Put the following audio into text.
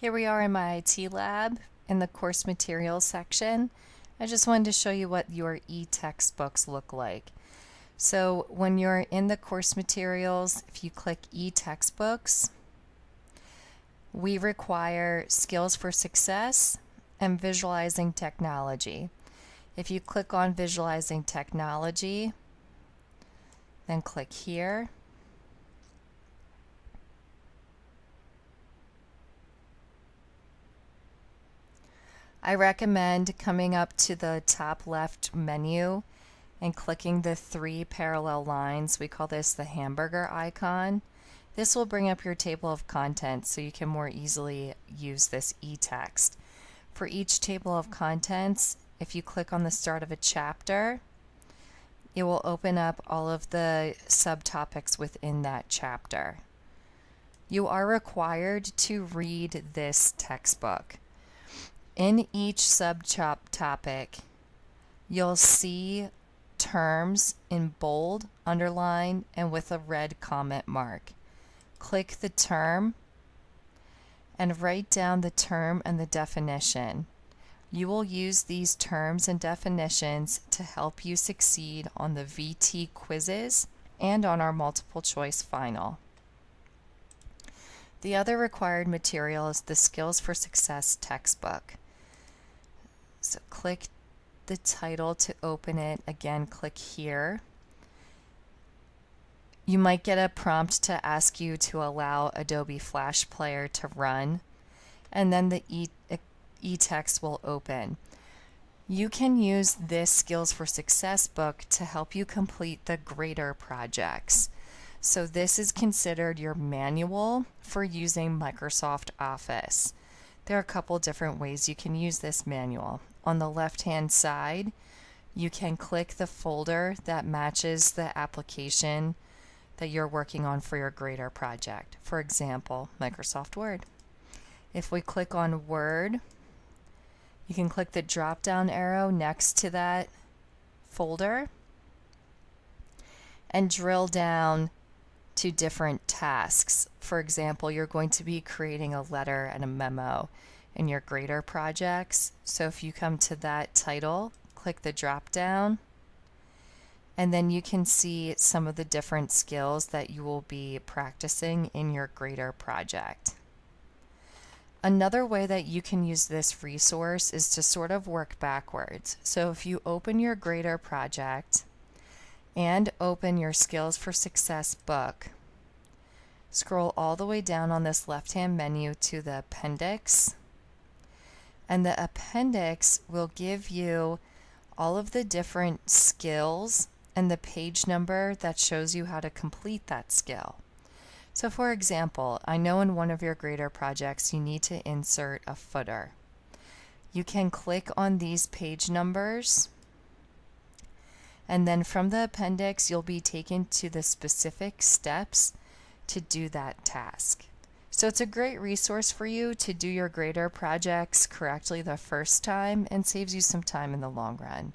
Here we are in MyITLab in the course materials section. I just wanted to show you what your e-textbooks look like. So when you're in the course materials, if you click e-textbooks, we require skills for success and visualizing technology. If you click on visualizing technology, then click here, I recommend coming up to the top left menu and clicking the three parallel lines. We call this the hamburger icon. This will bring up your table of contents so you can more easily use this e-text. For each table of contents, if you click on the start of a chapter, it will open up all of the subtopics within that chapter. You are required to read this textbook. In each subtopic, you'll see terms in bold, underline, and with a red comment mark. Click the term and write down the term and the definition. You will use these terms and definitions to help you succeed on the VT quizzes and on our multiple choice final. The other required material is the Skills for Success textbook. So click the title to open it. Again, click here. You might get a prompt to ask you to allow Adobe Flash Player to run, and then the e-text will open. You can use this Skills for Success book to help you complete the grader projects. So this is considered your manual for using Microsoft Office. There are a couple different ways you can use this manual. On the left hand side, you can click the folder that matches the application that you're working on for your grader project. For example, Microsoft Word. If we click on Word, you can click the drop down arrow next to that folder and drill down to different tasks. For example, you're going to be creating a letter and a memo in your grader projects. So if you come to that title, click the drop down, and then you can see some of the different skills that you will be practicing in your grader project. Another way that you can use this resource is to sort of work backwards. So if you open your grader project, and open your Skills for Success book. Scroll all the way down on this left hand menu to the appendix. And the appendix will give you all of the different skills and the page number that shows you how to complete that skill. So for example, I know in one of your grader projects you need to insert a footer. You can click on these page numbers and then from the appendix, you'll be taken to the specific steps to do that task. So it's a great resource for you to do your grader projects correctly the first time and saves you some time in the long run.